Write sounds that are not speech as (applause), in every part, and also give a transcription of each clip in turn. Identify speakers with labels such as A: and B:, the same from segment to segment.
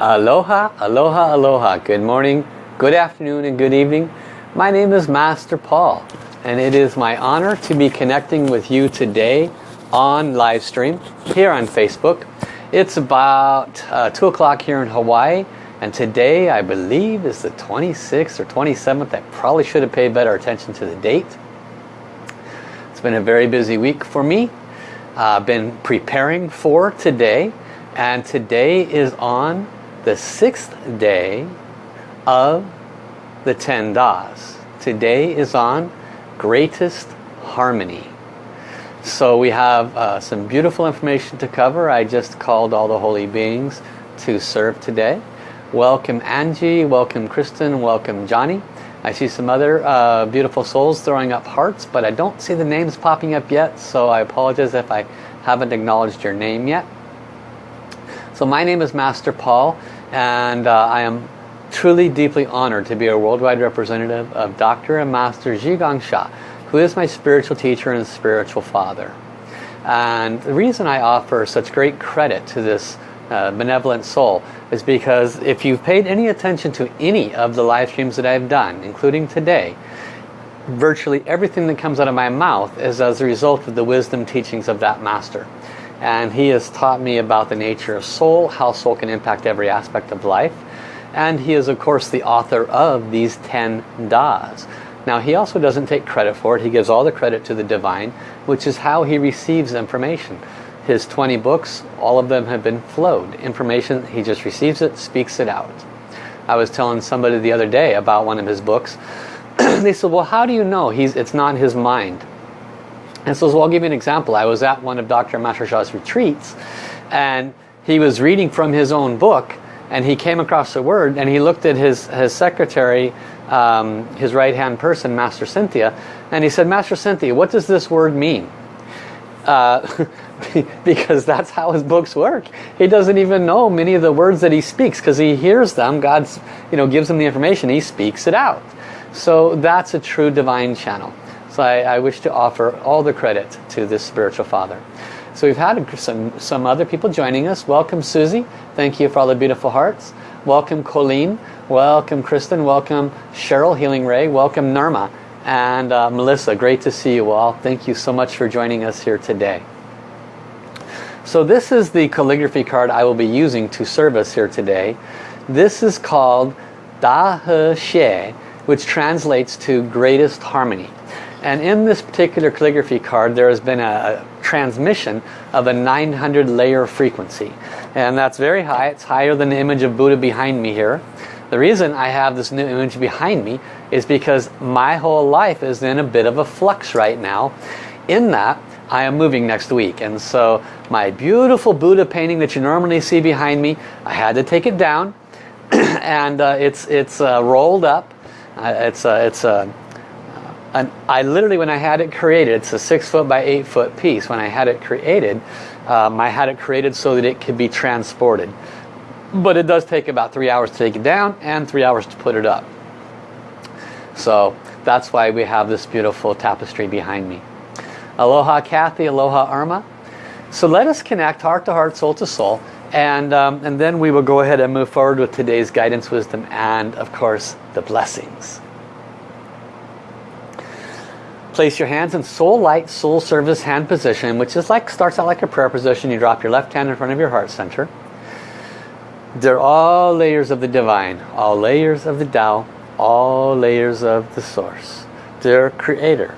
A: Aloha, aloha, aloha. Good morning, good afternoon, and good evening. My name is Master Paul, and it is my honor to be connecting with you today on live stream here on Facebook. It's about uh, 2 o'clock here in Hawaii, and today I believe is the 26th or 27th. I probably should have paid better attention to the date. It's been a very busy week for me. I've uh, been preparing for today, and today is on the sixth day of the 10 Das. Today is on Greatest Harmony. So we have uh, some beautiful information to cover. I just called all the holy beings to serve today. Welcome Angie, welcome Kristen, welcome Johnny. I see some other uh, beautiful souls throwing up hearts, but I don't see the names popping up yet, so I apologize if I haven't acknowledged your name yet. So my name is Master Paul and uh, I am truly deeply honored to be a worldwide representative of Dr. and Master Zhi Gang Sha, who is my spiritual teacher and spiritual father. And the reason I offer such great credit to this uh, benevolent soul is because if you've paid any attention to any of the live streams that I've done, including today, virtually everything that comes out of my mouth is as a result of the wisdom teachings of that master and he has taught me about the nature of soul, how soul can impact every aspect of life. And he is of course the author of these 10 Das. Now he also doesn't take credit for it, he gives all the credit to the divine, which is how he receives information. His 20 books, all of them have been flowed. Information, he just receives it, speaks it out. I was telling somebody the other day about one of his books. (clears throat) they said, well how do you know he's it's not his mind? And so, so I'll give you an example. I was at one of Dr. Master retreats and he was reading from his own book and he came across a word and he looked at his, his secretary, um, his right-hand person, Master Cynthia, and he said, Master Cynthia, what does this word mean? Uh, (laughs) because that's how his books work. He doesn't even know many of the words that he speaks because he hears them. God's, you know, gives him the information. He speaks it out. So that's a true divine channel. So I, I, wish to offer all the credit to this spiritual father. So we've had some, some other people joining us. Welcome Susie. Thank you for all the beautiful hearts. Welcome Colleen. Welcome Kristen. Welcome Cheryl Healing Ray. Welcome Nirma. And uh, Melissa, great to see you all. Thank you so much for joining us here today. So this is the calligraphy card I will be using to serve us here today. This is called Da He Xie, which translates to greatest harmony. And in this particular calligraphy card there has been a, a transmission of a 900 layer frequency. And that's very high. It's higher than the image of Buddha behind me here. The reason I have this new image behind me is because my whole life is in a bit of a flux right now. In that, I am moving next week. And so my beautiful Buddha painting that you normally see behind me, I had to take it down. (clears throat) and uh, it's, it's uh, rolled up. Uh, it's, uh, it's uh, and I literally, when I had it created, it's a six foot by eight foot piece. When I had it created, um, I had it created so that it could be transported. But it does take about three hours to take it down and three hours to put it up. So that's why we have this beautiful tapestry behind me. Aloha Kathy, aloha Irma. So let us connect heart to heart, soul to soul. And, um, and then we will go ahead and move forward with today's guidance, wisdom, and of course the blessings. Place your hands in soul light, soul service hand position, which is like starts out like a prayer position. You drop your left hand in front of your heart center. They're all layers of the divine, all layers of the Tao, all layers of the source. Dear Creator,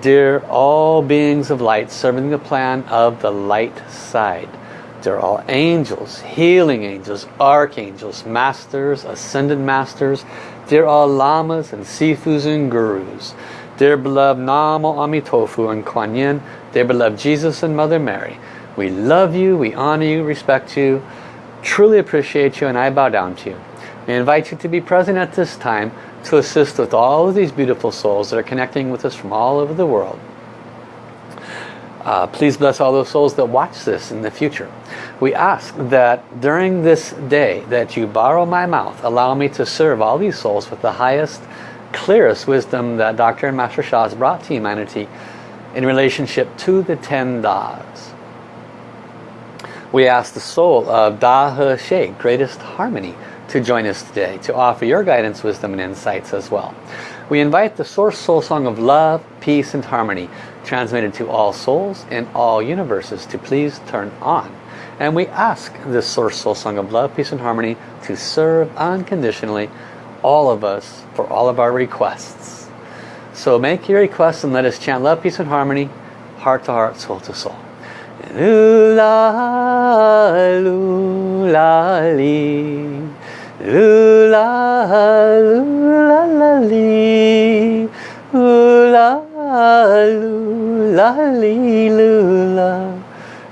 A: dear all beings of light serving the plan of the light side. They're all angels, healing angels, archangels, masters, ascended masters. They're all lamas and sifus and gurus. Dear beloved Namo Amitofu and Kuan Yin, dear beloved Jesus and Mother Mary, we love you, we honor you, respect you, truly appreciate you, and I bow down to you. We invite you to be present at this time to assist with all of these beautiful souls that are connecting with us from all over the world. Uh, please bless all those souls that watch this in the future. We ask that during this day that you borrow my mouth, allow me to serve all these souls with the highest clearest wisdom that Dr. and Master Sha has brought to humanity in relationship to the ten Das. We ask the soul of Da He Xie, greatest harmony, to join us today to offer your guidance, wisdom and insights as well. We invite the Source Soul Song of Love, Peace and Harmony transmitted to all souls in all universes to please turn on. And we ask this Source Soul Song of Love, Peace and Harmony to serve unconditionally all of us for all of our requests. So make your requests and let us chant love, peace and harmony, heart to heart, soul to soul. Lula, lula, li. Lula, lula. Lula, lula, lula.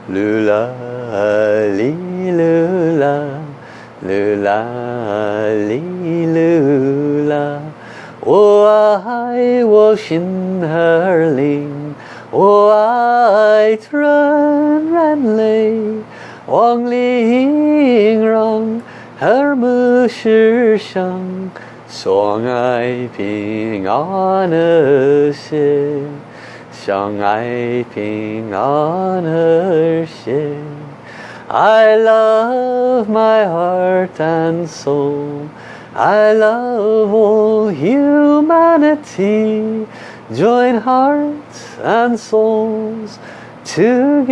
A: Lula, lula. Lula, Hallelujah. Oh, I wash in herling. Oh, I turn and lay. Wang Ling Rong, her Musher Shang, Song I Ping on her shin. Shang I Ping on her shin. I love my heart and soul. I love all humanity. Join hearts and souls together.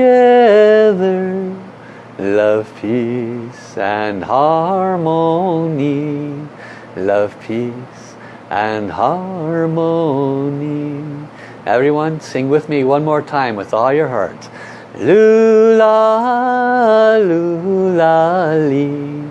A: Love, peace and harmony. Love, peace and harmony. Everyone sing with me one more time with all your heart. Lula, lula, li.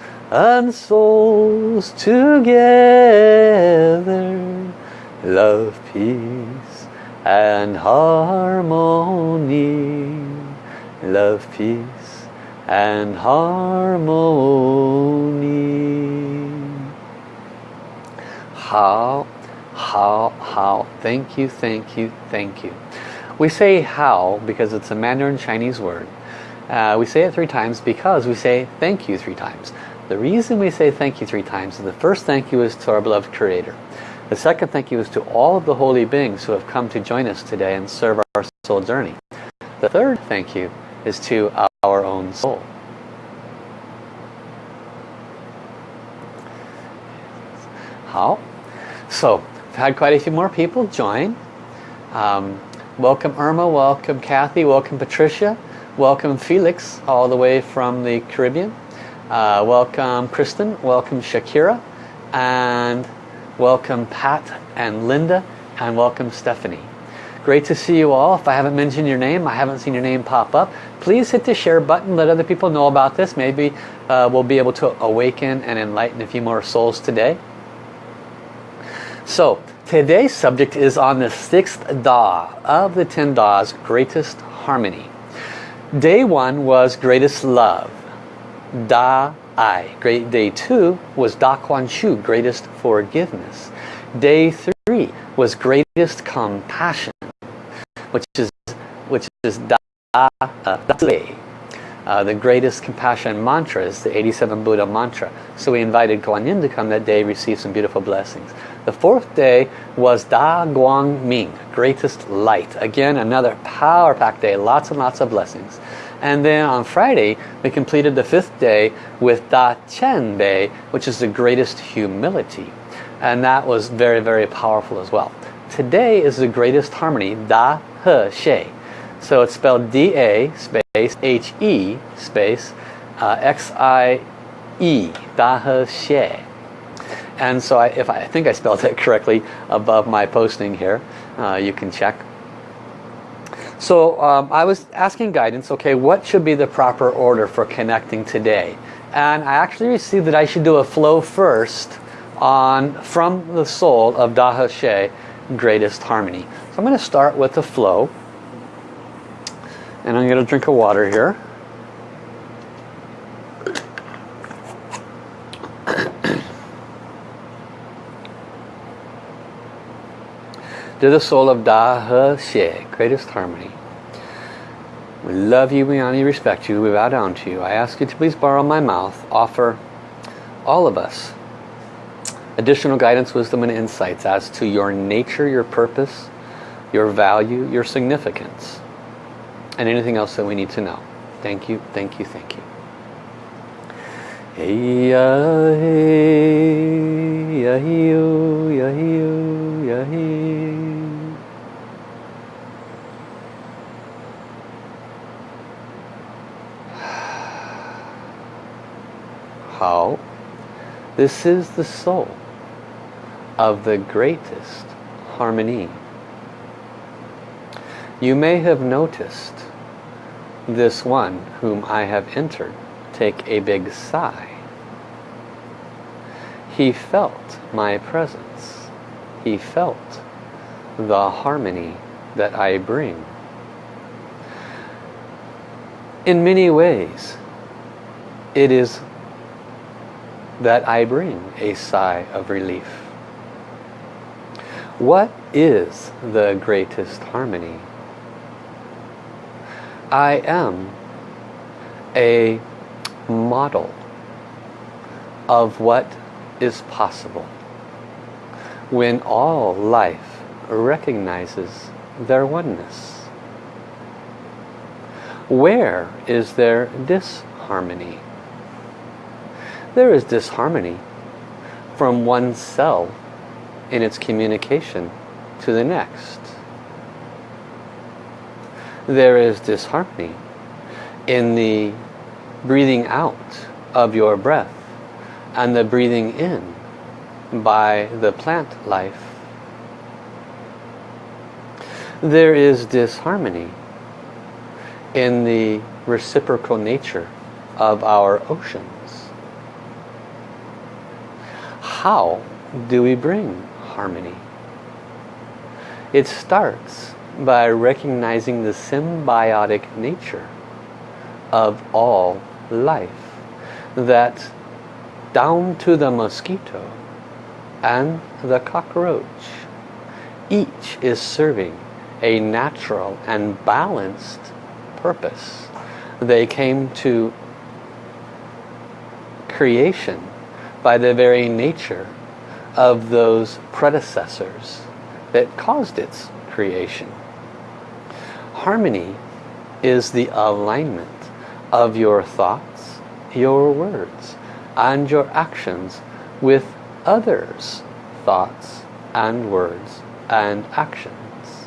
A: and souls together. Love, peace and harmony. Love, peace and harmony. How, how, how. Thank you, thank you, thank you. We say how because it's a Mandarin Chinese word. Uh, we say it three times because we say thank you three times. The reason we say thank you three times is the first thank you is to our beloved Creator. The second thank you is to all of the holy beings who have come to join us today and serve our soul journey. The third thank you is to our own soul. How? So, we've had quite a few more people join. Um, Welcome Irma, welcome Kathy, welcome Patricia, welcome Felix all the way from the Caribbean. Uh, welcome Kristen, welcome Shakira, and welcome Pat and Linda, and welcome Stephanie. Great to see you all. If I haven't mentioned your name, I haven't seen your name pop up, please hit the share button, let other people know about this. Maybe uh, we'll be able to awaken and enlighten a few more souls today. So, Today's subject is on the sixth Da of the ten Das, greatest harmony. Day one was greatest love, Da Ai. Great day two was Da Kuan Shu, greatest forgiveness. Day three was greatest compassion, which is which is Da uh, uh, the greatest compassion mantra is the 87 Buddha mantra. So we invited Guan Yin to come that day, receive some beautiful blessings. The fourth day was Da Guang Ming, greatest light. Again, another power-packed day, lots and lots of blessings. And then on Friday, we completed the fifth day with Da Qian Bei, which is the greatest humility. And that was very, very powerful as well. Today is the greatest harmony, Da He Xie. So it's spelled D-A space H-E space uh, X-I-E, Da He Xie. And so I, if I, I, think I spelled (laughs) it correctly above my posting here, uh, you can check. So um, I was asking guidance, okay, what should be the proper order for connecting today? And I actually received that I should do a flow first on from the soul of Da He greatest harmony. So I'm going to start with the flow. And I'm going to drink a water here. To the soul of Da He Xie, greatest harmony. We love you, we honor you, respect you, we bow down to you. I ask you to please borrow my mouth, offer all of us additional guidance, wisdom, and insights as to your nature, your purpose, your value, your significance, and anything else that we need to know. Thank you, thank you, thank you. How? This is the soul of the greatest harmony. You may have noticed this one whom I have entered take a big sigh. He felt my presence. He felt the harmony that I bring. In many ways, it is that I bring a sigh of relief. What is the greatest harmony? I am a model of what is possible when all life recognizes their oneness. Where is there disharmony? There is disharmony from one cell in its communication to the next. There is disharmony in the breathing out of your breath and the breathing in by the plant life. There is disharmony in the reciprocal nature of our oceans. How do we bring harmony. It starts by recognizing the symbiotic nature of all life. That down to the mosquito and the cockroach, each is serving a natural and balanced purpose. They came to creation by the very nature of those predecessors that caused its creation. Harmony is the alignment of your thoughts, your words, and your actions with others' thoughts and words and actions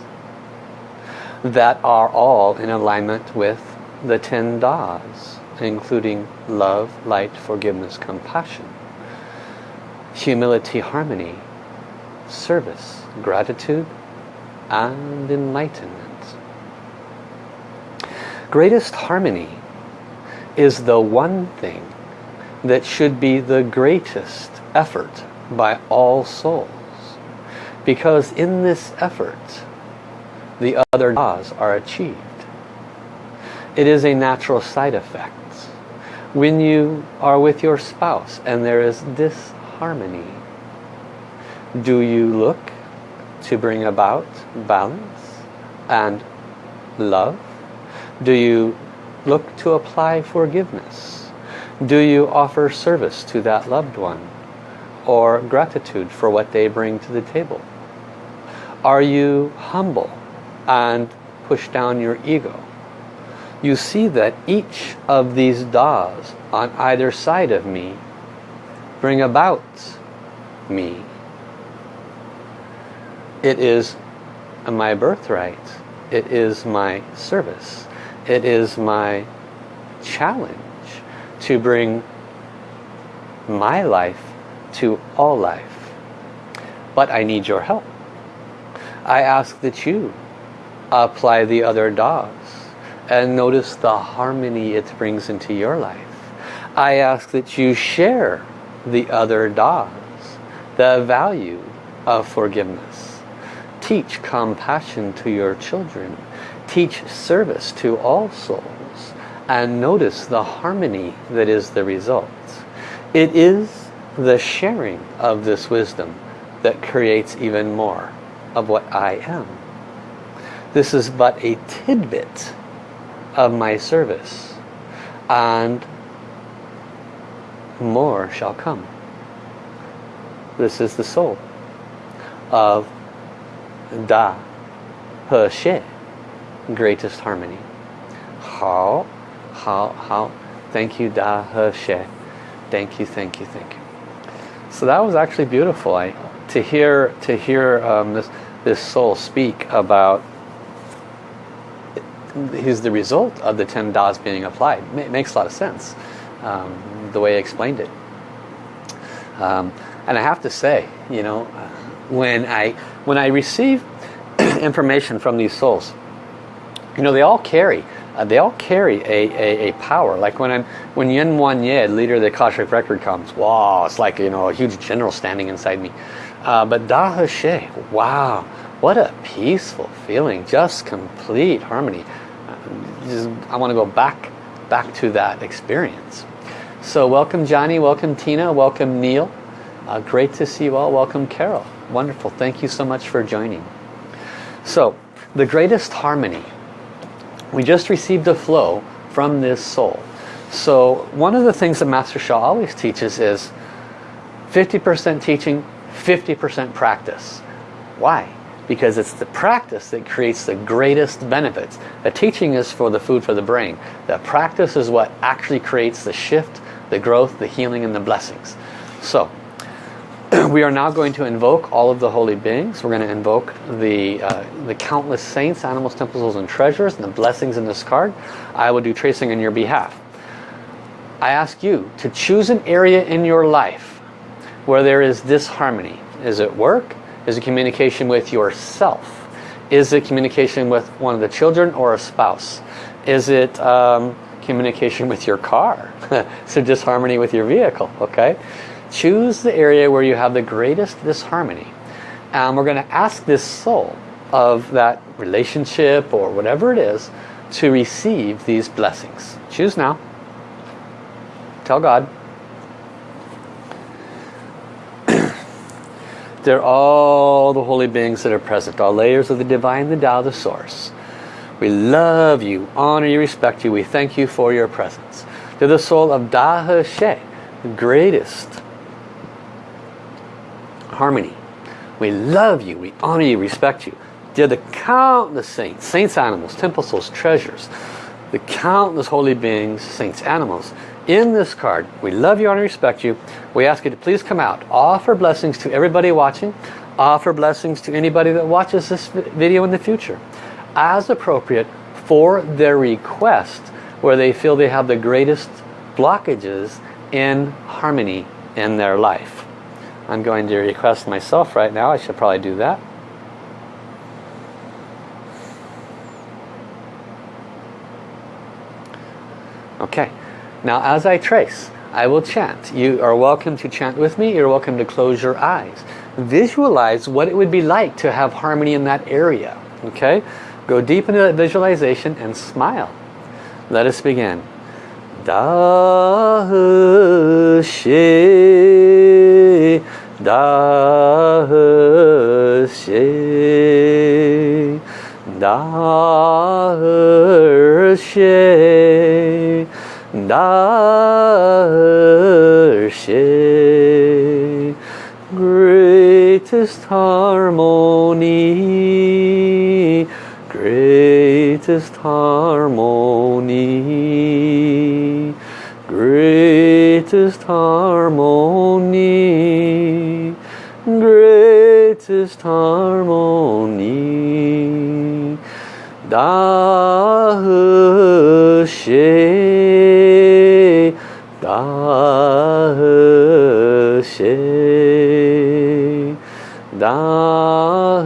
A: that are all in alignment with the ten das, including love, light, forgiveness, compassion humility, harmony, service, gratitude, and enlightenment. Greatest harmony is the one thing that should be the greatest effort by all souls. Because in this effort, the other laws are achieved. It is a natural side effect. When you are with your spouse and there is disharmony. Do you look to bring about balance and love? Do you look to apply forgiveness? Do you offer service to that loved one? Or gratitude for what they bring to the table? Are you humble and push down your ego? You see that each of these das on either side of me bring about me. It is my birthright. It is my service. It is my challenge to bring my life to all life. But I need your help. I ask that you apply the other Da's and notice the harmony it brings into your life. I ask that you share the other Da's, the value of forgiveness. Teach compassion to your children. Teach service to all souls. And notice the harmony that is the result. It is the sharing of this wisdom that creates even more of what I am. This is but a tidbit of my service and more shall come. This is the soul of Da He Xie, greatest harmony. How, how, how. Thank you, Da He Xie. Thank you, thank you, thank you. So that was actually beautiful. I to hear to hear um, this this soul speak about he's the result of the 10 Das being applied. It makes a lot of sense um, the way I explained it. Um, and I have to say, you know, when I when I receive (clears throat) information from these souls, you know, they all carry uh, they all carry a, a, a, power. Like when I'm when Yan Wang Ye, leader of the Akashic record comes, wow, it's like you know a huge general standing inside me. Uh, but Da He wow, what a peaceful feeling, just complete harmony. Uh, just, I want to go back back to that experience. So welcome Johnny, welcome Tina, welcome Neil. Uh, great to see you all. Welcome Carol. Wonderful. Thank you so much for joining. So the greatest harmony we just received a flow from this soul. So one of the things that Master Sha always teaches is 50% teaching, 50% practice. Why? Because it's the practice that creates the greatest benefits. The teaching is for the food for the brain. The practice is what actually creates the shift, the growth, the healing, and the blessings. So (clears throat) we are now going to invoke all of the holy beings. We're going to invoke the, uh, the countless saints, animals, temples, and treasures, and the blessings in this card. I will do tracing on your behalf. I ask you to choose an area in your life where there is disharmony. Is it work? Is it communication with yourself? Is it communication with one of the children or a spouse? Is it um, communication with your car? (laughs) so disharmony with your vehicle, okay? Choose the area where you have the greatest disharmony. And we're going to ask this soul of that relationship or whatever it is to receive these blessings. Choose now. Tell God. (clears throat) They're all the holy beings that are present, all layers of the divine, the Tao, the source. We love you, honor you, respect you. We thank you for your presence. They're the soul of Da He Xie, the greatest harmony. We love you, we honor you, respect you. They're the countless saints, saints animals, temple souls, treasures, the countless holy beings, saints animals. In this card, we love you, honor, respect you. We ask you to please come out. Offer blessings to everybody watching. Offer blessings to anybody that watches this video in the future. As appropriate for their request where they feel they have the greatest blockages in harmony in their life. I'm going to request myself right now. I should probably do that. Okay, now as I trace, I will chant. You are welcome to chant with me. You're welcome to close your eyes. Visualize what it would be like to have harmony in that area. Okay, go deep into that visualization and smile. Let us begin. Da He Da He Da He Da He Greatest harmony greatest harmony greatest harmony greatest harmony. Da she da she da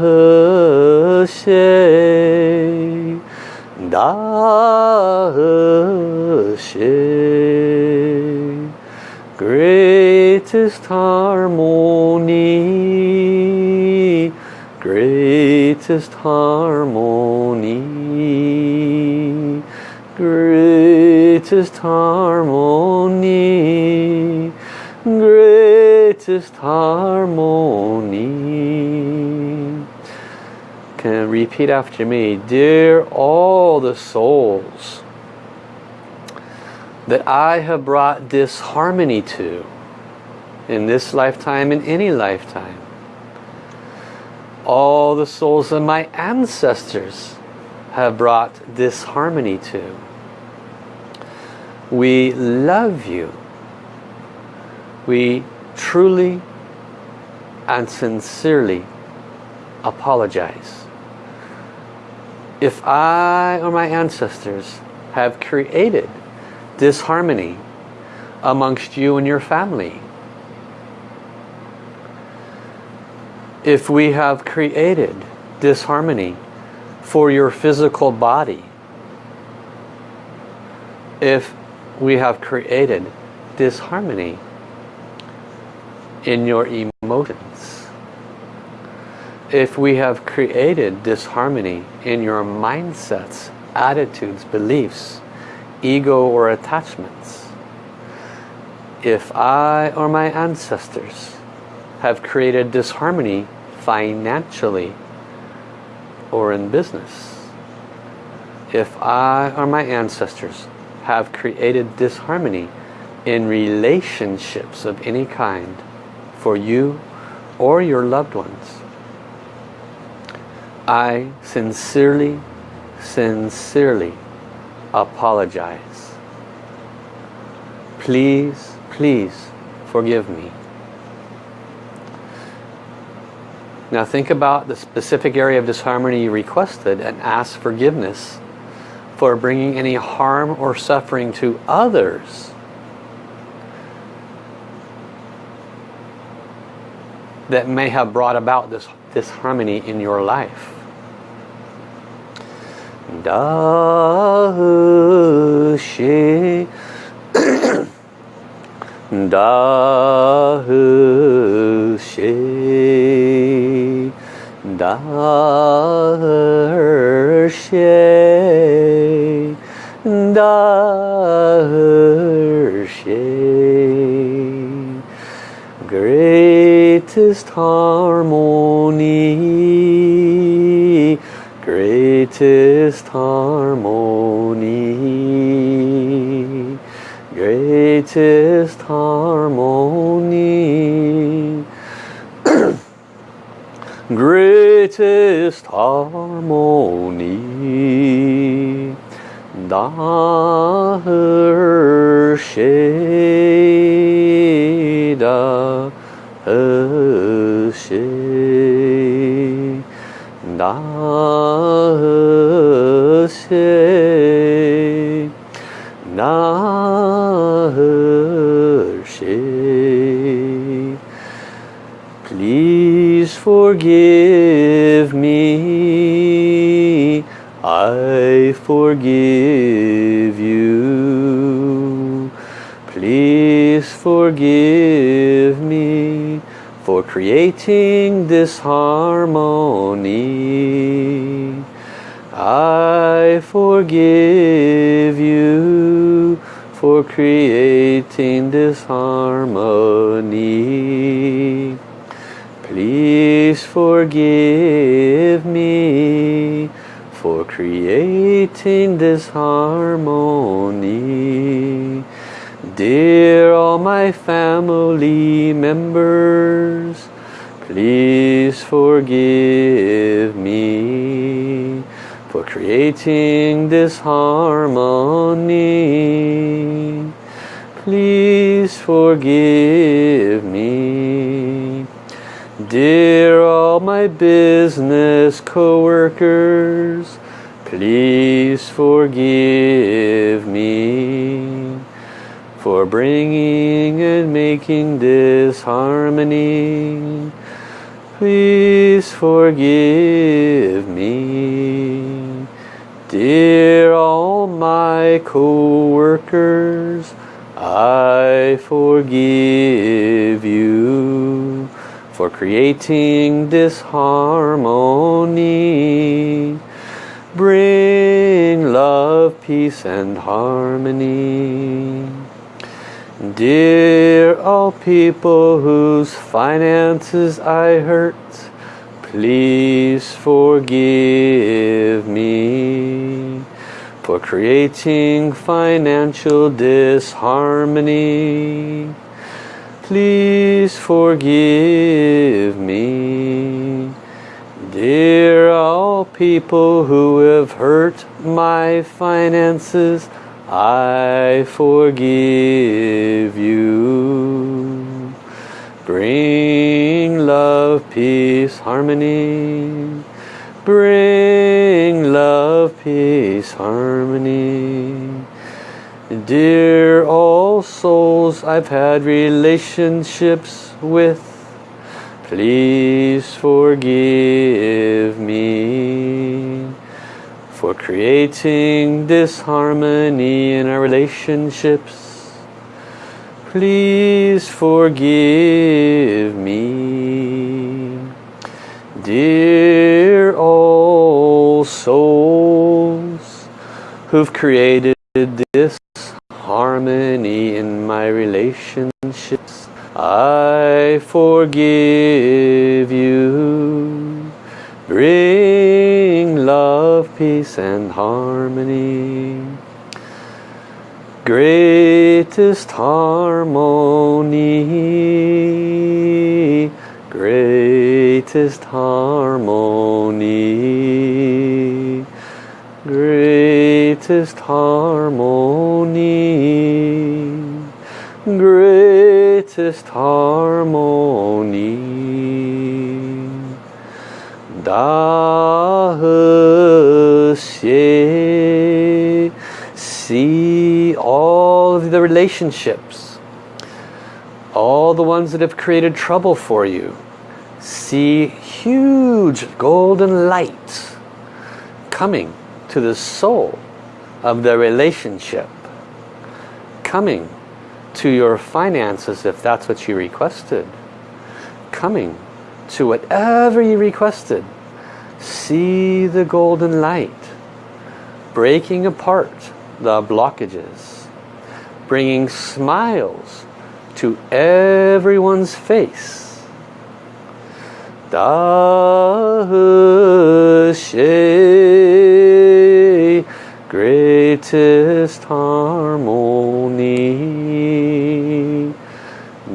A: she Da She Greatest harmony Greatest harmony Greatest harmony Greatest harmony repeat after me. Dear all the souls that I have brought disharmony to in this lifetime in any lifetime all the souls of my ancestors have brought disharmony to we love you. We truly and sincerely apologize if I or my ancestors have created disharmony amongst you and your family. If we have created disharmony for your physical body. If we have created disharmony in your emotions if we have created disharmony in your mindsets, attitudes, beliefs, ego or attachments, if I or my ancestors have created disharmony financially or in business, if I or my ancestors have created disharmony in relationships of any kind for you or your loved ones, I sincerely, sincerely apologize. Please, please forgive me. Now think about the specific area of disharmony you requested and ask forgiveness for bringing any harm or suffering to others. that may have brought about this disharmony in your life. Da (coughs) she Da she Da she Da she Greatest harmony greatest harmony. Greatest harmony. (clears throat) Greatest harmony. Da she da she da she please forgive me. I forgive you. Please forgive me for creating this harmony. I forgive you for creating this harmony. Please forgive me for creating this harmony. Dear all my family members, please forgive me for creating this harmony. Please forgive me. Dear all my business co-workers, please forgive me for bringing and making this harmony. Please forgive me. Dear all my co-workers, I forgive you for creating disharmony. Bring love, peace and harmony. Dear all people whose finances I hurt, please forgive me for creating financial disharmony. Please forgive me. Dear all people who have hurt my finances, I forgive you. Bring love, peace, harmony. Bring love, peace, harmony. Dear all souls I've had relationships with, please forgive me for creating disharmony in our relationships. Please forgive me. Dear all souls who've created this harmony in my relationships, I forgive peace and harmony. Greatest harmony. Greatest harmony. Greatest harmony. Greatest harmony. Da Xie. See all of the relationships, all the ones that have created trouble for you. See huge golden light coming to the soul of the relationship, coming to your finances if that's what you requested, coming to whatever you requested. See the golden light breaking apart the blockages, bringing smiles to everyone's face. Da He greatest harmony.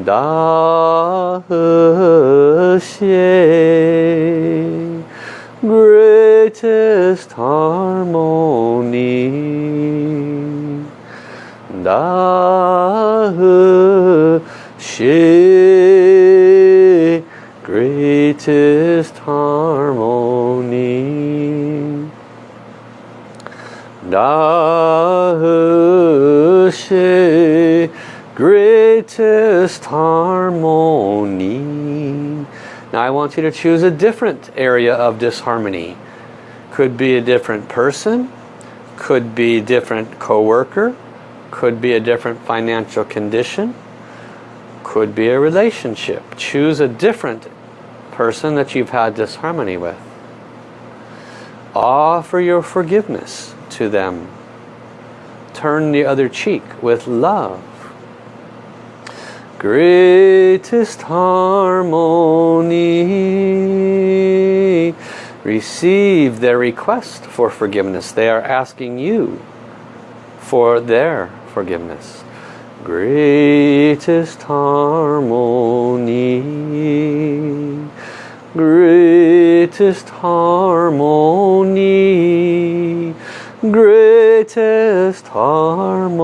A: Da He greatest harmony. Da He greatest harmony. Da He greatest harmony. Now I want you to choose a different area of disharmony. Could be a different person, could be different co-worker, could be a different financial condition, could be a relationship. Choose a different person that you've had disharmony with. Offer your forgiveness to them. Turn the other cheek with love. Greatest harmony. Receive their request for forgiveness. They are asking you for their forgiveness. Greatest harmony. Greatest harmony. Greatest harmony.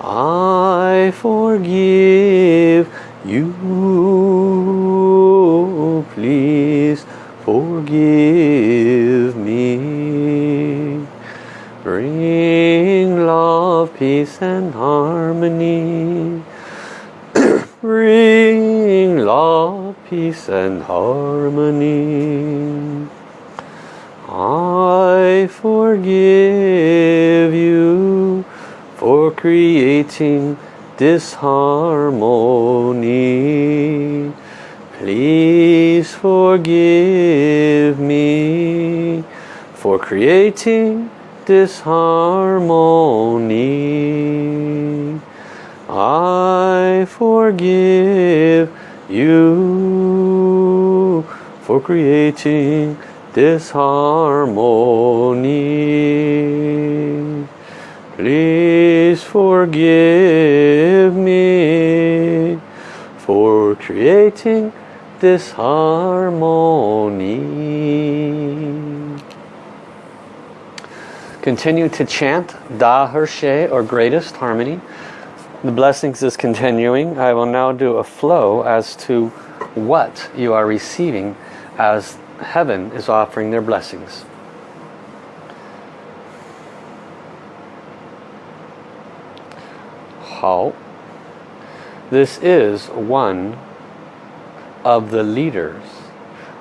A: I forgive you. Forgive me. Bring love, peace and harmony. (clears throat) bring love, peace and harmony. I forgive you for creating disharmony. Please forgive me for creating disharmony. I forgive you for creating disharmony. Please forgive me for creating disharmony. Continue to chant Da He or greatest harmony. The blessings is continuing. I will now do a flow as to what you are receiving as heaven is offering their blessings. How? This is one of the leaders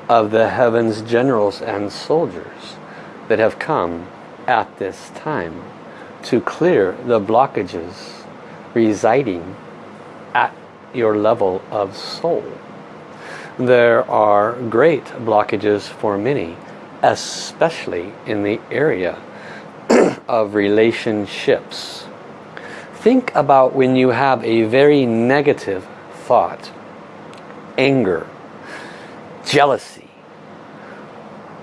A: of the heavens generals and soldiers that have come at this time to clear the blockages residing at your level of soul. There are great blockages for many, especially in the area (clears throat) of relationships. Think about when you have a very negative thought anger, jealousy,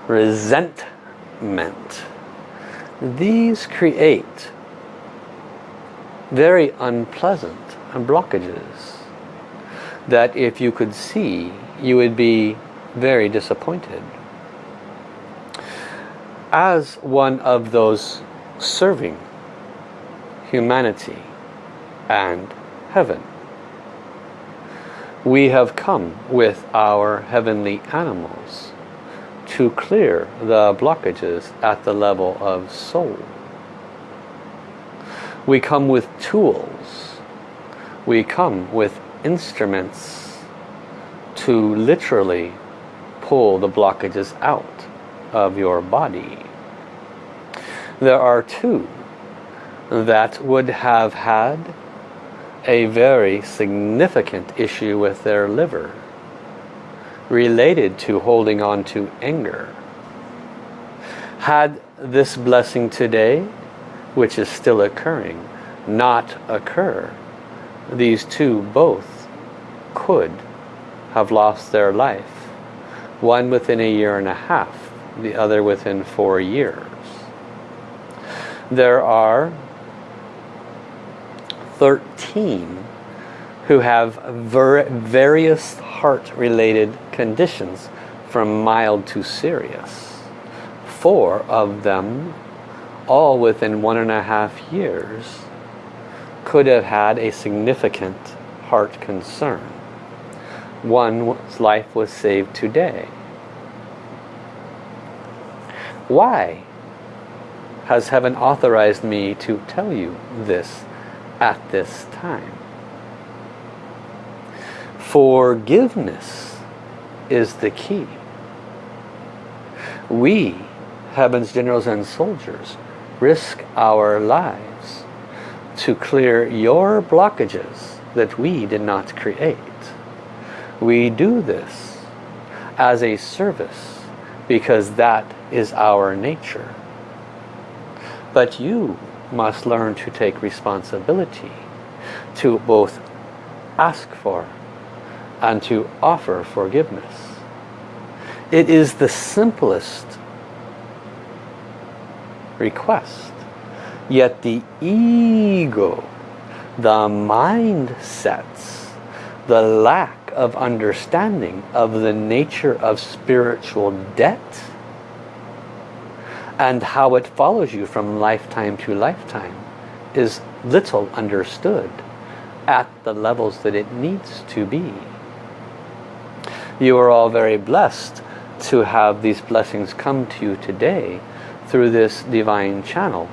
A: resentment. These create very unpleasant blockages that if you could see, you would be very disappointed. As one of those serving humanity and heaven, we have come with our heavenly animals to clear the blockages at the level of soul. We come with tools. We come with instruments to literally pull the blockages out of your body. There are two that would have had a very significant issue with their liver related to holding on to anger. Had this blessing today, which is still occurring, not occur, these two both could have lost their life. One within a year and a half, the other within four years. There are 13 who have various heart-related conditions from mild to serious. Four of them, all within one and a half years, could have had a significant heart concern. One's life was saved today. Why has heaven authorized me to tell you this at this time. Forgiveness is the key. We, heaven's generals and soldiers, risk our lives to clear your blockages that we did not create. We do this as a service because that is our nature. But you must learn to take responsibility to both ask for and to offer forgiveness. It is the simplest request. Yet the ego, the mindsets, the lack of understanding of the nature of spiritual debt and how it follows you from lifetime to lifetime is little understood at the levels that it needs to be. You are all very blessed to have these blessings come to you today through this divine channel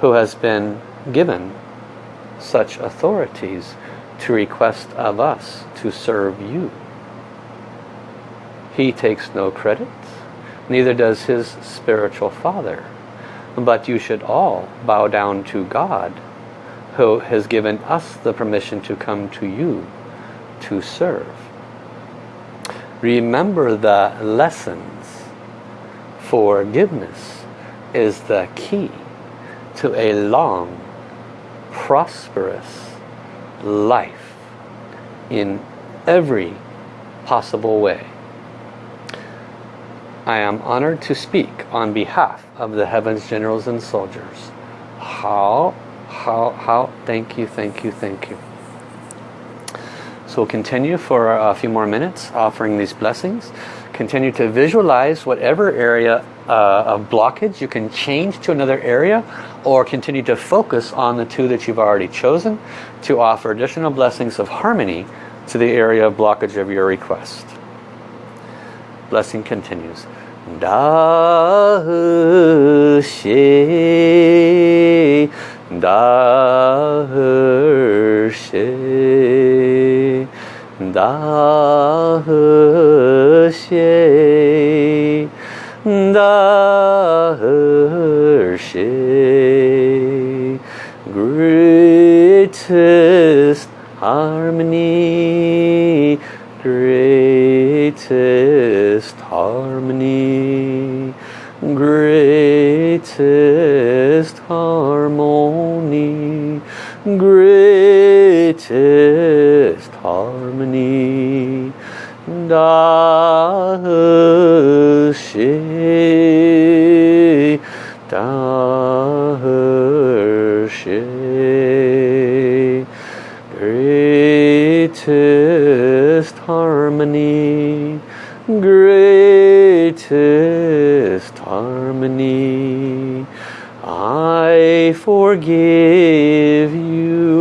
A: who has been given such authorities to request of us to serve you. He takes no credit, neither does his spiritual father. But you should all bow down to God who has given us the permission to come to you to serve. Remember the lessons. Forgiveness is the key to a long, prosperous life in every possible way. I am honored to speak on behalf of the Heavens Generals and Soldiers. How, how, how, thank you, thank you, thank you. So we'll continue for a few more minutes offering these blessings. Continue to visualize whatever area uh, of blockage you can change to another area or continue to focus on the two that you've already chosen to offer additional blessings of harmony to the area of blockage of your request. Blessing continues. Da she da she da she da she greatest harmony greatest greatest harmony greatest harmony. Da she da she greatest harmony greatest harmony I forgive you.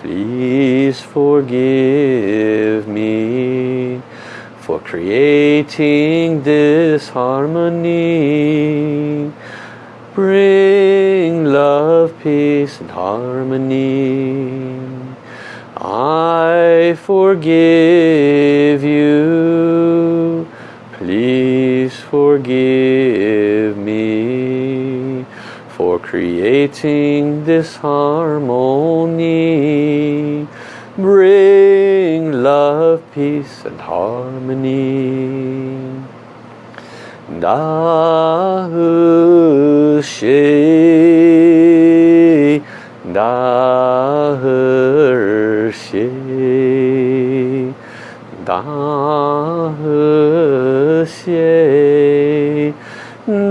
A: Please forgive me for creating this harmony. Bring love peace and harmony. I forgive you. Please forgive creating this harmony. Bring love, peace and harmony. Da uh, she da uh, she da uh, she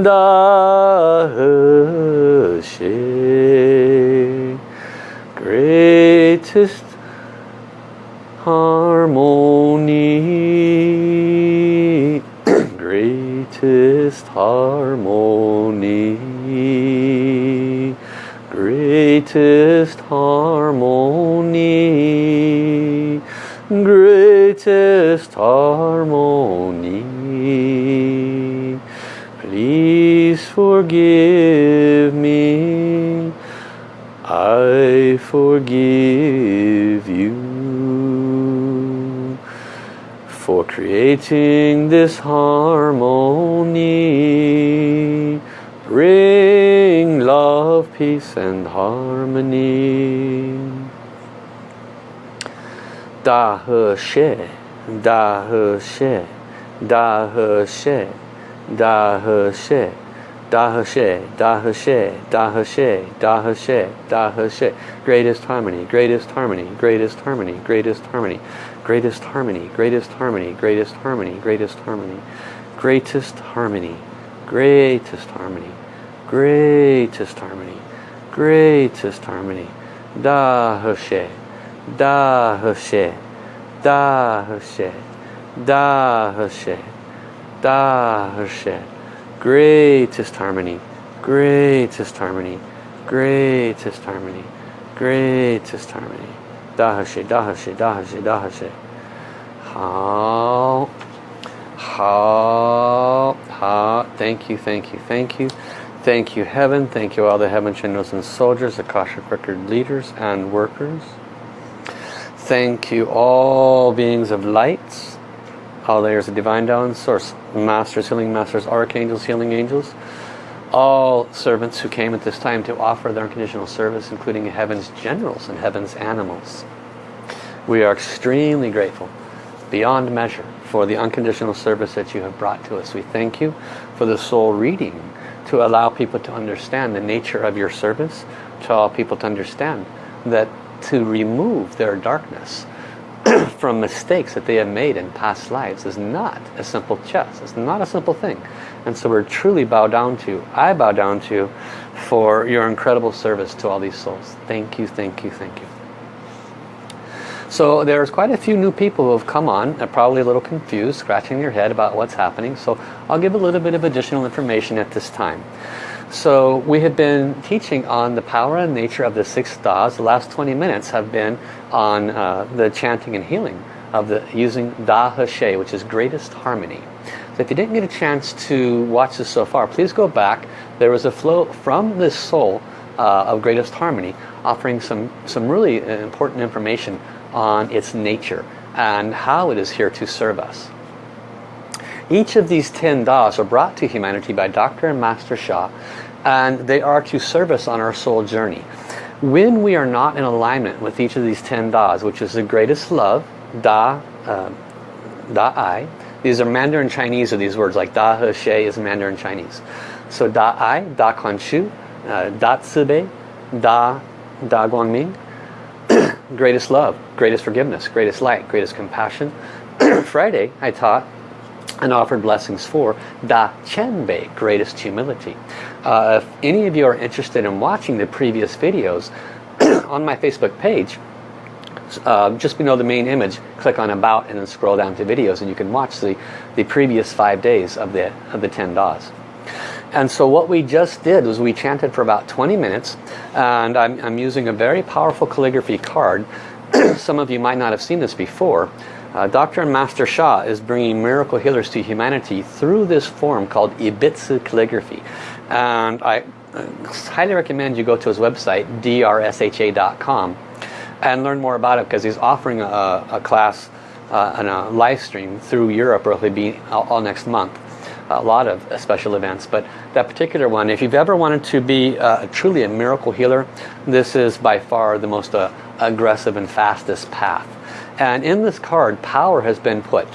A: da she (clears throat) greatest harmony greatest harmony greatest harmony greatest harmony forgive me. I forgive you for creating this harmony. Bring love peace and harmony. Da He Xie da he xie da he xie da he xie da he xie da he da he da he da he greatest harmony greatest harmony greatest harmony greatest harmony greatest harmony greatest harmony greatest harmony greatest harmony greatest harmony greatest harmony greatest harmony greatest harmony da he xie da he greatest harmony, greatest harmony, greatest harmony, greatest harmony. 大和谐？大和谐？大和谐？大和谐？好，好，好。Thank you, thank you, thank you, thank you, heaven. Thank you, all the heaven channels and soldiers, Akashic record leaders and workers. Thank you, all beings of lights all layers of Divine Tao Source, Masters, Healing Masters, Archangels, Healing Angels, all servants who came at this time to offer their unconditional service, including Heaven's generals and Heaven's animals. We are extremely grateful, beyond measure, for the unconditional service that you have brought to us. We thank you for the soul reading to allow people to understand the nature of your service, to allow people to understand that to remove their darkness (clears throat) from mistakes that they have made in past lives is not a simple chess. It's not a simple thing. And so we're truly bow down to, I bow down to, you for your incredible service to all these souls. Thank you, thank you, thank you. So there's quite a few new people who have come on, are probably a little confused, scratching their head about what's happening. So I'll give a little bit of additional information at this time. So we have been teaching on the power and nature of the six Das. The last 20 minutes have been on uh, the chanting and healing of the using Da He Xie, which is greatest harmony. So if you didn't get a chance to watch this so far, please go back. There was a flow from this soul uh, of greatest harmony offering some, some really important information on its nature and how it is here to serve us. Each of these 10 Das are brought to humanity by Dr. and Master Sha and they are to serve us on our soul journey. When we are not in alignment with each of these 10 Das, which is the greatest love, Da, uh, Da Ai, these are Mandarin Chinese of these words, like Da He Xie is Mandarin Chinese. So Da Ai, Da Kuan Shu, uh, Da Bei, Da, Da Guangming, (clears throat) greatest love, greatest forgiveness, greatest light, greatest compassion. (clears throat) Friday I taught and offered blessings for Da Qian Bei, greatest humility. Uh, if any of you are interested in watching the previous videos (clears throat) on my Facebook page, uh, just below the main image, click on About and then scroll down to videos and you can watch the, the previous five days of the, of the 10 Das. And so what we just did was we chanted for about 20 minutes and I'm, I'm using a very powerful calligraphy card. (clears throat) Some of you might not have seen this before. Uh, Dr. and Master Sha is bringing miracle healers to humanity through this form called Ibitsu calligraphy. And I uh, highly recommend you go to his website, drsha.com, and learn more about it because he's offering a, a class uh, and a live stream through Europe, or he'll be all, all next month a lot of special events but that particular one if you've ever wanted to be uh, truly a miracle healer this is by far the most uh, aggressive and fastest path and in this card power has been put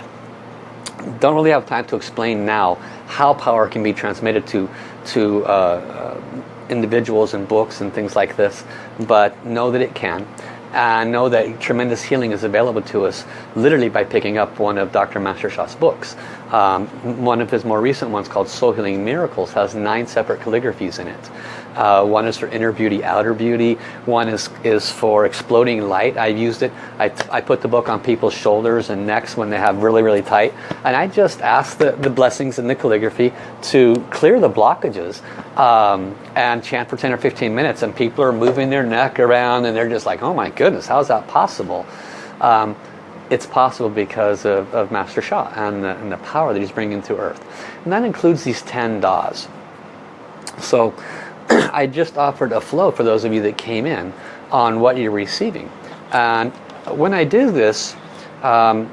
A: don't really have time to explain now how power can be transmitted to to uh, uh individuals and books and things like this but know that it can and know that tremendous healing is available to us literally by picking up one of Dr. Master Sha's books. Um, one of his more recent ones called Soul Healing Miracles has nine separate calligraphies in it. Uh, one is for inner beauty, outer beauty. One is, is for exploding light. I've used it. I, I put the book on people's shoulders and necks when they have really, really tight. And I just ask the, the blessings in the calligraphy to clear the blockages um, and chant for 10 or 15 minutes. And people are moving their neck around and they're just like, oh my goodness, how is that possible? Um, it's possible because of, of Master Sha and the, and the power that he's bringing to earth. And that includes these 10 Das. So (clears throat) I just offered a flow for those of you that came in on what you're receiving. And when I do this, um,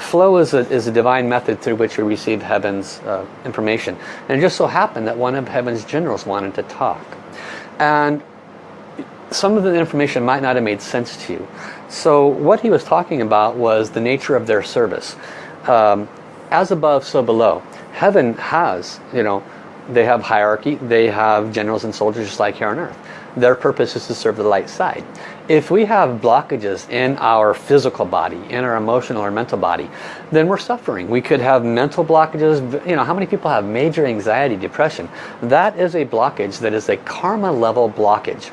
A: flow is a, is a divine method through which we receive heaven's uh, information. And it just so happened that one of heaven's generals wanted to talk. And some of the information might not have made sense to you. So what he was talking about was the nature of their service. Um, as above, so below. Heaven has, you know, they have hierarchy, they have generals and soldiers just like here on earth. Their purpose is to serve the light side. If we have blockages in our physical body, in our emotional or mental body, then we're suffering. We could have mental blockages. You know, how many people have major anxiety, depression? That is a blockage that is a karma level blockage.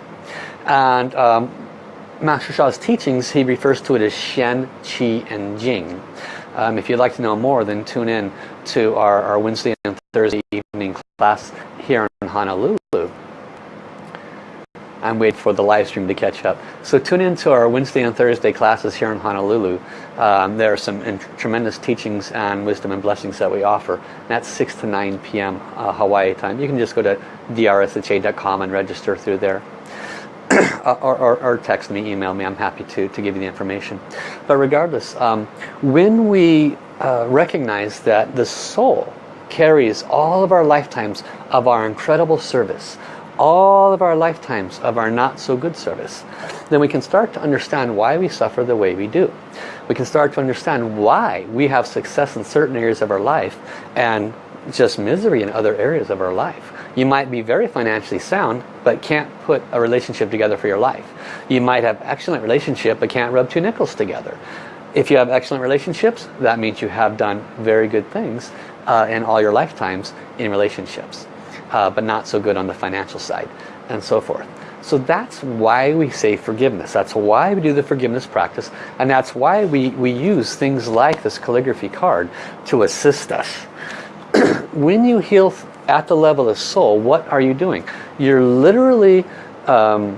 A: And um, Master Sha's teachings, he refers to it as Shen, Qi, and Jing. Um, if you'd like to know more, then tune in to our, our Wednesday and Thursday evening class here in Honolulu. I'm waiting for the live stream to catch up. So tune in to our Wednesday and Thursday classes here in Honolulu. Um, there are some tremendous teachings and wisdom and blessings that we offer. And that's 6 to 9 p.m. Uh, Hawaii time. You can just go to drsha.com and register through there. (clears throat) or, or, or, text me, email me. I'm happy to, to give you the information. But regardless, um, when we uh, recognize that the soul carries all of our lifetimes of our incredible service, all of our lifetimes of our not so good service, then we can start to understand why we suffer the way we do. We can start to understand why we have success in certain areas of our life and just misery in other areas of our life. You might be very financially sound, but can't put a relationship together for your life. You might have excellent relationship, but can't rub two nickels together. If you have excellent relationships, that means you have done very good things uh, in all your lifetimes in relationships. Uh, but not so good on the financial side, and so forth. So that's why we say forgiveness. That's why we do the forgiveness practice. And that's why we, we use things like this calligraphy card to assist us. (clears throat) when you heal at the level of soul, what are you doing? You're literally um,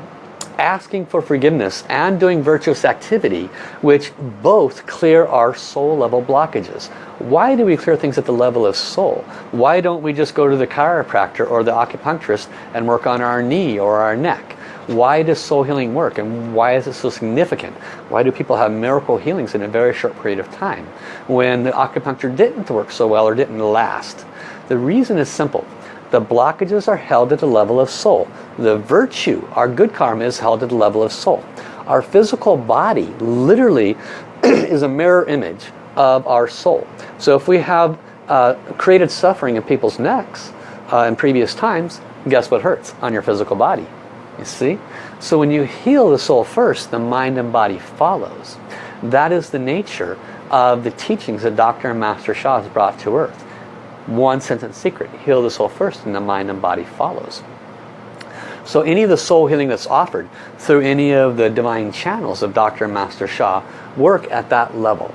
A: asking for forgiveness and doing virtuous activity, which both clear our soul level blockages. Why do we clear things at the level of soul? Why don't we just go to the chiropractor or the acupuncturist and work on our knee or our neck? Why does soul healing work and why is it so significant? Why do people have miracle healings in a very short period of time when the acupuncture didn't work so well or didn't last? The reason is simple. The blockages are held at the level of soul. The virtue, our good karma, is held at the level of soul. Our physical body literally (clears throat) is a mirror image of our soul. So if we have uh, created suffering in people's necks uh, in previous times, guess what hurts on your physical body? You see? So when you heal the soul first, the mind and body follows. That is the nature of the teachings that Dr. and Master Sha has brought to earth one sentence secret. Heal the soul first and the mind and body follows. So any of the soul healing that's offered through any of the divine channels of Dr. Master Sha work at that level.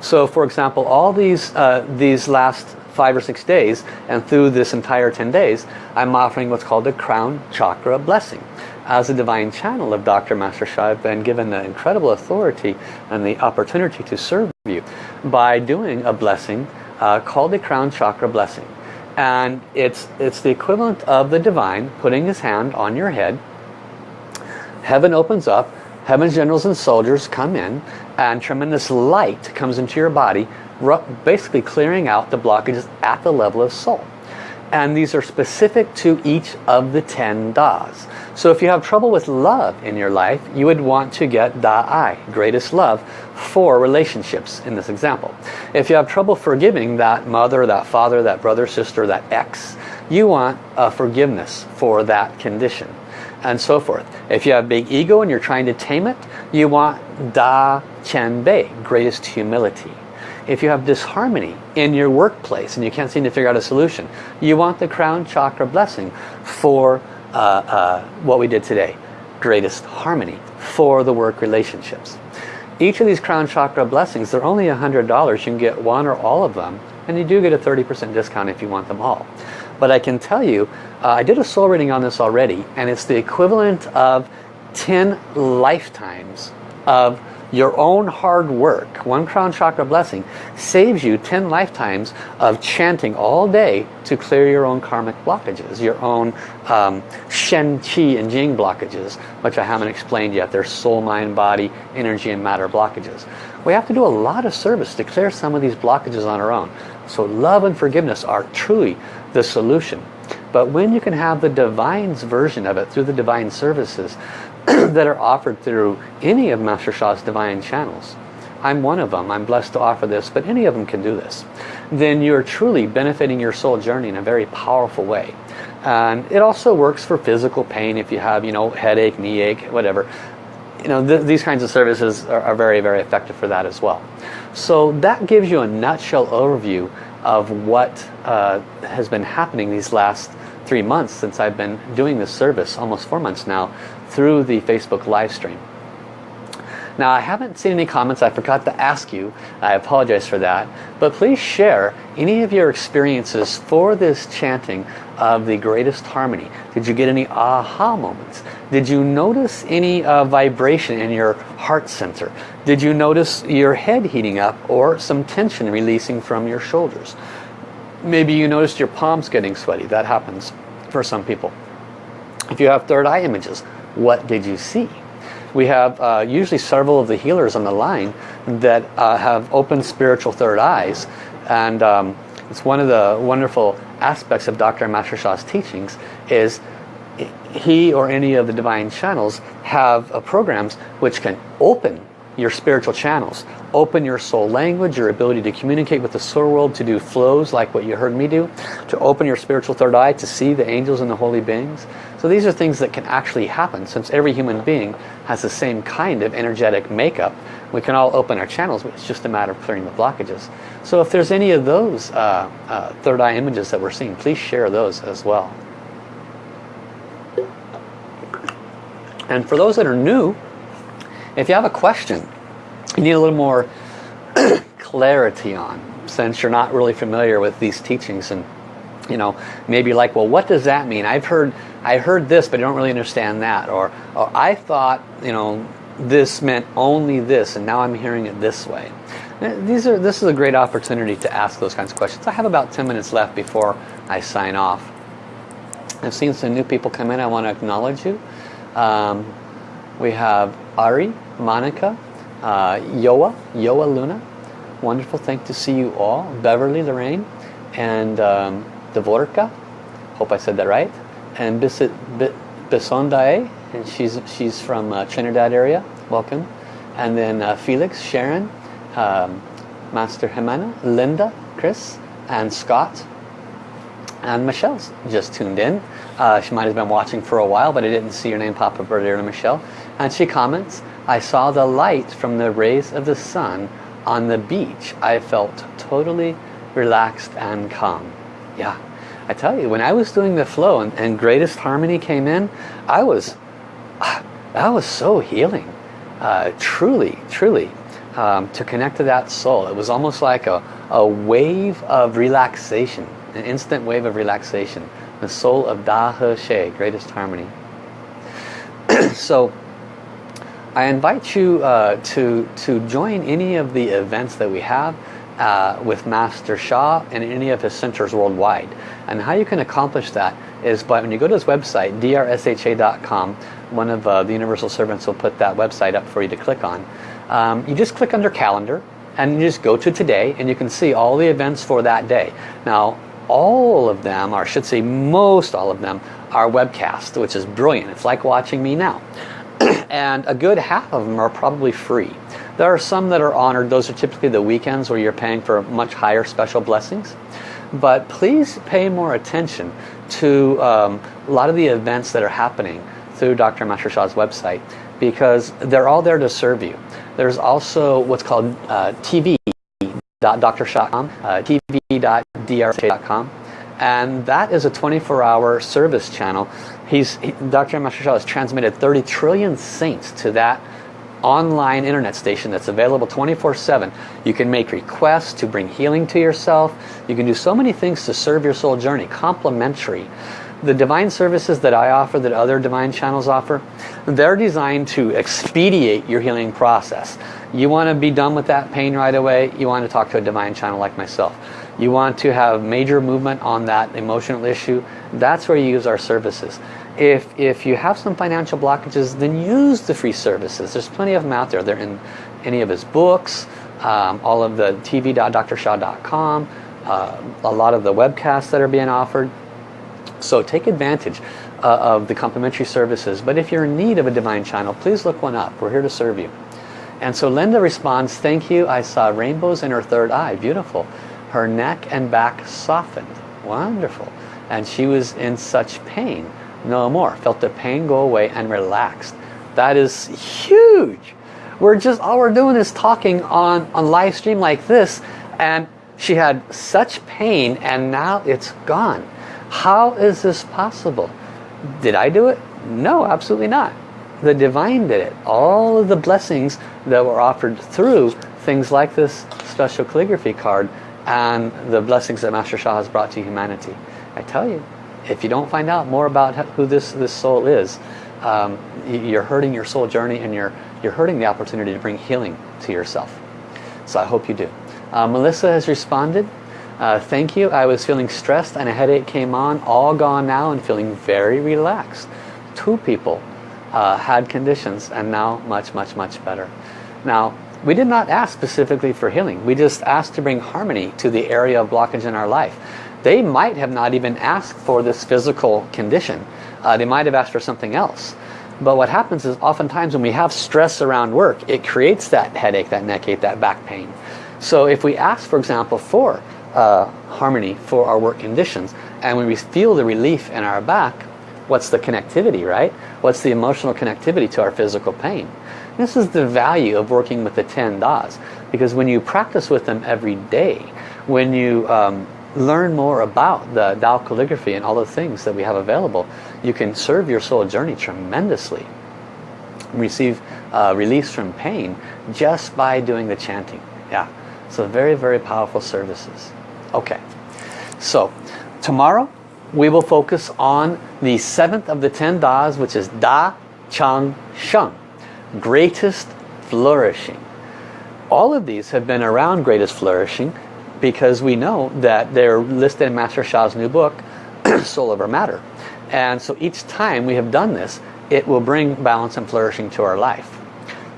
A: So for example, all these, uh, these last five or six days and through this entire 10 days, I'm offering what's called the crown chakra blessing. As a divine channel of Dr. Master Sha, I've been given the incredible authority and the opportunity to serve you by doing a blessing uh, called the crown chakra blessing. And it's, it's the equivalent of the divine putting his hand on your head. Heaven opens up, heaven's generals and soldiers come in, and tremendous light comes into your body, basically clearing out the blockages at the level of soul. And these are specific to each of the 10 das. So if you have trouble with love in your life, you would want to get Da Ai, greatest love, for relationships in this example. If you have trouble forgiving that mother, that father, that brother, sister, that ex, you want a forgiveness for that condition and so forth. If you have big ego and you're trying to tame it, you want Da Qian Bei, greatest humility. If you have disharmony in your workplace and you can't seem to figure out a solution, you want the crown chakra blessing for uh, uh, what we did today. Greatest harmony for the work relationships. Each of these crown chakra blessings, they're only $100. You can get one or all of them. And you do get a 30% discount if you want them all. But I can tell you, uh, I did a soul reading on this already. And it's the equivalent of 10 lifetimes of your own hard work, one crown chakra blessing, saves you 10 lifetimes of chanting all day to clear your own karmic blockages, your own um, Shen, Qi, and Jing blockages, which I haven't explained yet. They're soul, mind, body, energy, and matter blockages. We have to do a lot of service to clear some of these blockages on our own. So love and forgiveness are truly the solution. But when you can have the divine's version of it through the divine services, (clears throat) that are offered through any of Master Sha's divine channels. I'm one of them. I'm blessed to offer this, but any of them can do this. Then you're truly benefiting your soul journey in a very powerful way. And it also works for physical pain if you have, you know, headache, knee ache, whatever. You know, th these kinds of services are, are very, very effective for that as well. So that gives you a nutshell overview of what uh, has been happening these last three months since I've been doing this service, almost four months now, through the Facebook live stream. Now I haven't seen any comments, I forgot to ask you, I apologize for that, but please share any of your experiences for this chanting of the greatest harmony. Did you get any aha moments? Did you notice any uh, vibration in your heart center? Did you notice your head heating up or some tension releasing from your shoulders? Maybe you noticed your palms getting sweaty. That happens for some people. If you have third eye images, what did you see? We have uh, usually several of the healers on the line that uh, have open spiritual third eyes and um, it's one of the wonderful aspects of Dr. Master Sha's teachings is he or any of the divine channels have uh, programs which can open your spiritual channels. Open your soul language your ability to communicate with the soul world to do flows like what you heard me do to open your spiritual third eye to see the angels and the holy beings. So these are things that can actually happen since every human being has the same kind of energetic makeup. We can all open our channels it's just a matter of clearing the blockages. So if there's any of those uh, uh, third eye images that we're seeing please share those as well. And for those that are new, if you have a question you need a little more (clears throat) clarity on, since you're not really familiar with these teachings and you know, maybe like, well, what does that mean? I've heard, I heard this, but I don't really understand that. Or, or I thought, you know, this meant only this, and now I'm hearing it this way. These are, this is a great opportunity to ask those kinds of questions. I have about 10 minutes left before I sign off. I've seen some new people come in. I want to acknowledge you. Um, we have Ari, Monica, uh, Yoa, Yoa Luna. Wonderful, thank to see you all. Beverly Lorraine and um, Dvorka. Hope I said that right. And Bisondae, and she's she's from uh, Trinidad area. Welcome. And then uh, Felix, Sharon, um, Master Jimena, Linda, Chris, and Scott. And Michelle's just tuned in. Uh, she might have been watching for a while, but I didn't see your name pop up earlier Michelle. And she comments, I saw the light from the rays of the sun on the beach. I felt totally relaxed and calm. Yeah, I tell you, when I was doing the flow and, and Greatest Harmony came in, I was, that was so healing. Uh, truly, truly, um, to connect to that soul. It was almost like a, a wave of relaxation, an instant wave of relaxation the soul of Da He Xie, greatest harmony. (clears throat) so I invite you uh, to, to join any of the events that we have uh, with Master Sha and any of his centers worldwide. And how you can accomplish that is by when you go to his website, drsha.com, one of uh, the Universal Servants will put that website up for you to click on. Um, you just click under calendar and you just go to today and you can see all the events for that day. Now all of them, or I should say most all of them, are webcast, which is brilliant. It's like watching me now. And a good half of them are probably free. There are some that are honored. Those are typically the weekends where you're paying for much higher special blessings. But please pay more attention to um, a lot of the events that are happening through Dr. Master Sha's website because they're all there to serve you. There's also what's called uh, TV drsha.com, uh, tv.drsha.com. And that is a 24-hour service channel. He's, he, Dr. Master has transmitted 30 trillion saints to that online internet station that's available 24-7. You can make requests to bring healing to yourself. You can do so many things to serve your soul journey, complimentary. The divine services that I offer, that other divine channels offer, they're designed to expedite your healing process. You want to be done with that pain right away, you want to talk to a divine channel like myself. You want to have major movement on that emotional issue, that's where you use our services. If, if you have some financial blockages, then use the free services. There's plenty of them out there. They're in any of his books, um, all of the tv.drsha.com, uh, a lot of the webcasts that are being offered. So take advantage uh, of the complimentary services. But if you're in need of a divine channel, please look one up. We're here to serve you. And so Linda responds, thank you, I saw rainbows in her third eye, beautiful. Her neck and back softened, wonderful. And she was in such pain, no more. Felt the pain go away and relaxed. That is huge. We're just, all we're doing is talking on, on live stream like this and she had such pain and now it's gone. How is this possible? Did I do it? No, absolutely not. the divine did it. All of the blessings that were offered through things like this special calligraphy card and the blessings that Master Sha has brought to humanity. I tell you, if you don't find out more about who this, this soul is, um, you're hurting your soul journey and you're, you're hurting the opportunity to bring healing to yourself. So I hope you do. Uh, Melissa has responded. Uh, thank you. I was feeling stressed and a headache came on. All gone now and feeling very relaxed. Two people uh, had conditions and now much, much, much better. Now, we did not ask specifically for healing. We just asked to bring harmony to the area of blockage in our life. They might have not even asked for this physical condition. Uh, they might have asked for something else. But what happens is oftentimes when we have stress around work, it creates that headache, that neck ache, that back pain. So if we ask, for example, for uh, harmony for our work conditions, and when we feel the relief in our back, what's the connectivity, right? What's the emotional connectivity to our physical pain? This is the value of working with the 10 Das. Because when you practice with them every day, when you um, learn more about the Tao calligraphy and all the things that we have available, you can serve your soul journey tremendously. Receive uh, release from pain just by doing the chanting. Yeah, so very, very powerful services. Okay, so tomorrow we will focus on the seventh of the ten Das, which is Da Chang Sheng greatest flourishing. All of these have been around greatest flourishing because we know that they're listed in Master Sha's new book, (clears throat) Soul Over Matter. And so each time we have done this, it will bring balance and flourishing to our life.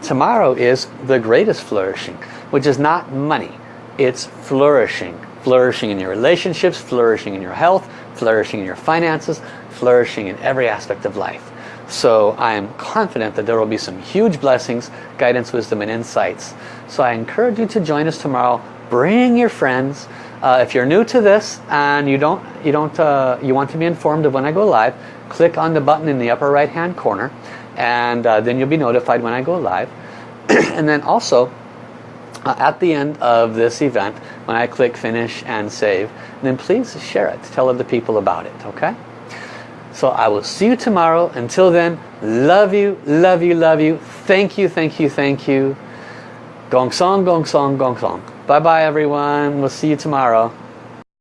A: Tomorrow is the greatest flourishing, which is not money. It's flourishing. Flourishing in your relationships, flourishing in your health, flourishing in your finances, flourishing in every aspect of life. So I am confident that there will be some huge blessings, guidance, wisdom, and insights. So I encourage you to join us tomorrow. Bring your friends. Uh, if you're new to this and you don't, you don't, uh, you want to be informed of when I go live, click on the button in the upper right hand corner, and uh, then you'll be notified when I go live. (clears throat) and then also, uh, at the end of this event, when I click finish and save, then please share it. Tell other people about it. Okay. So I will see you tomorrow. Until then, love you, love you, love you. Thank you, thank you, thank you. Gong song, gong song, gong song. Bye bye everyone. We'll see you tomorrow.